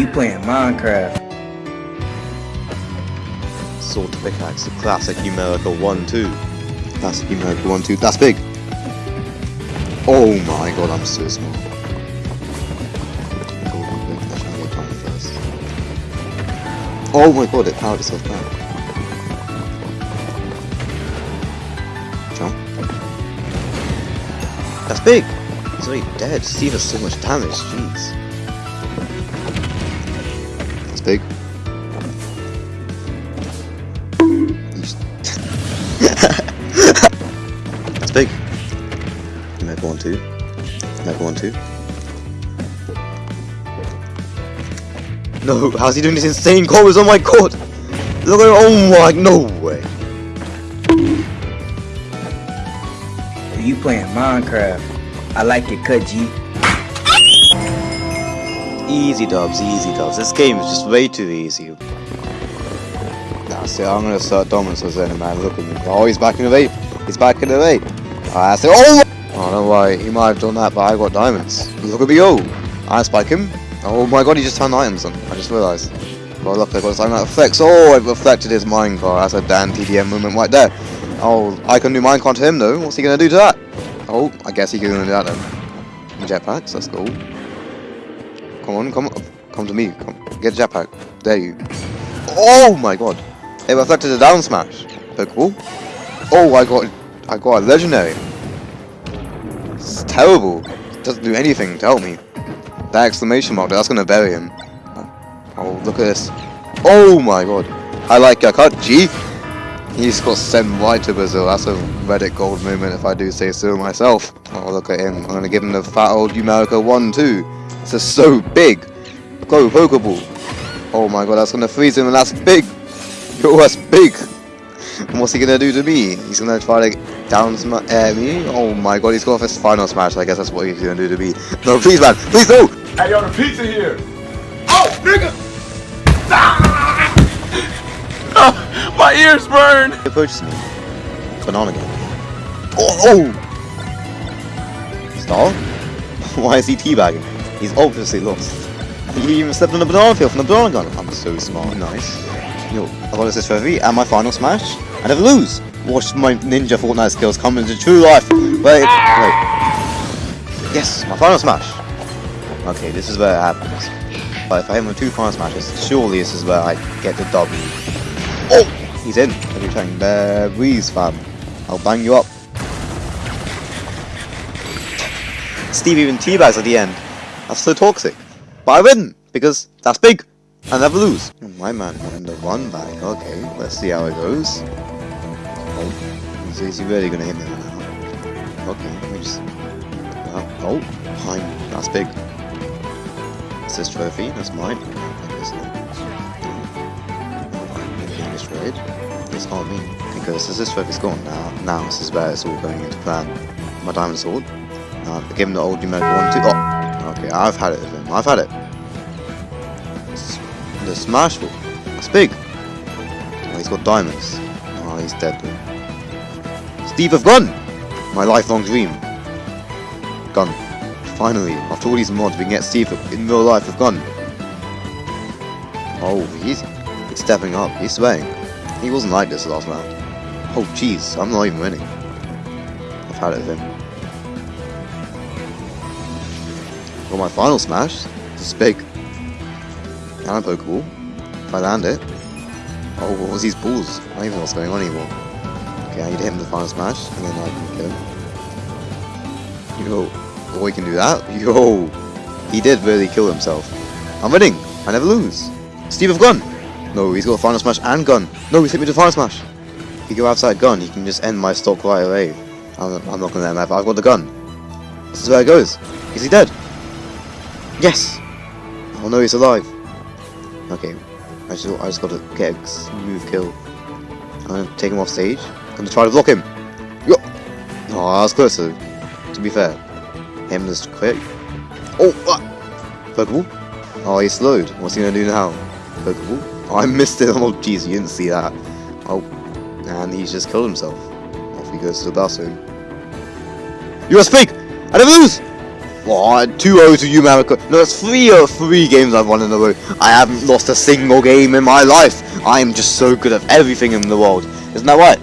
You playing Minecraft. Sword pickaxe, classic numerical 1 2. Classic numerical 1 2. That's big! Oh my god, I'm so small. Oh my god, it powered itself back. Jump. That's big! He's already dead. Steve has so much damage, jeez. Big. That's big. Mega one two. Mega one two. No, how's he doing these insane combos? Oh my god! Look at oh my no way. You playing Minecraft. I like it, cut G. Easy dubs, easy dubs. This game is just way too easy. Nah, see, I'm gonna start dominance with Zen, man. Look at me. Oh, he's back in the vape. He's back in the vape. I said, oh! I don't know why he might have done that, but I got diamonds. Look at me oh! I spike him. Oh my god, he just turned items on. I just realised. Oh look, I got something that affects. Oh, I've reflected his minecart. That's a Dan TDM moment right there. Oh, I can do minecart to him though. What's he gonna do to that? Oh, I guess he can do that then. Jetpacks, let's go. Come on, come. Come to me. Come. Get a jetpack. There you. Oh my god. It reflected a down smash. Pokeball. Oh, I got I got a legendary. It's terrible. It doesn't do anything to help me. That exclamation mark, that's gonna bury him. Oh, oh look at this. Oh my god. I like cut, G. He's got sent right to Brazil. That's a Reddit gold moment if I do say so myself. Oh, look at him. I'm gonna give him the fat old Numerica 1 2. This is so big. Go, Pokeball. Oh my god, that's gonna freeze him and that's big. Yo, that's big. And what's he gonna do to me? He's gonna try to down smash uh, me? Oh my god, he's going for his final smash. I guess that's what he's gonna do to me. No, please, man. Please, no! Hey, yo, the pizza here. Oh, nigga. Ah! my ears burn. He approaches me. Banana again. Oh! oh! Star? Why is he teabagging? He's obviously lost. He even stepped on the banana field from the banana gun. I'm so smart. Nice. Yo, I got this trophy and my final smash. I never lose. Watch my ninja Fortnite skills come into true life. Wait, wait. Yes, my final smash. Okay, this is where it happens. But if I hit with two final smashes, surely this is where I get the W. Oh! He's in. Every time. There, breeze, fam. I'll bang you up. Steve even teabags at the end. That's so toxic. But I win! Because that's big! I never lose. Oh, my man won the one back. Okay, let's see how it goes. Oh, is, is he really gonna hit me now? Okay, me just... Uh, oh, fine. That's big. It's this trophy. That's mine. One. Everything destroyed. It's not me. Because this, this trophy's gone now. Now this is where it's all going into plan. My diamond sword. Now, give him the old numerical one too. Oh! Okay, I've had it with him. I've had it. The smash ball. That's big. Oh, he's got diamonds. Oh, he's dead though. Steve of Gun! My lifelong dream. Gun. Finally, after all these mods, we can get Steve in real life with Gun. Oh, he's, he's stepping up. He's swaying. He wasn't like this last round. Oh, jeez, I'm not even winning. I've had it with him. Got my final smash. This is big. Can I Pokeball? If I land it. Oh, what was these balls? I don't even know what's going on anymore. Okay, I need to hit him with the final smash, and then I can kill him. Yo, oh, can do that? Yo, he did really kill himself. I'm winning. I never lose. Steve of Gun. No, he's got a final smash and gun. No, he's hit me with final smash. If he go outside gun, he can just end my stock right away. I'm, I'm not gonna let him have. I've got the gun. This is where it goes. Is he dead? Yes. Oh no, he's alive. Okay, I just I just gotta get a smooth kill. I'm gonna take him off stage. I'm gonna try to block him. Yo! Oh, I was closer. To be fair, him just quick. Oh, ah! what? Pokeball. Oh, he's slowed. What's he gonna do now? Pokeball. Oh, I missed it. Oh, jeez, you didn't see that. Oh, and he's just killed himself. Off he goes to the bathroom. You are speak. I never lose. Oh, two O's to you, America. No, that's three or three games I've won in a row. I haven't lost a single game in my life. I am just so good at everything in the world. Isn't that right?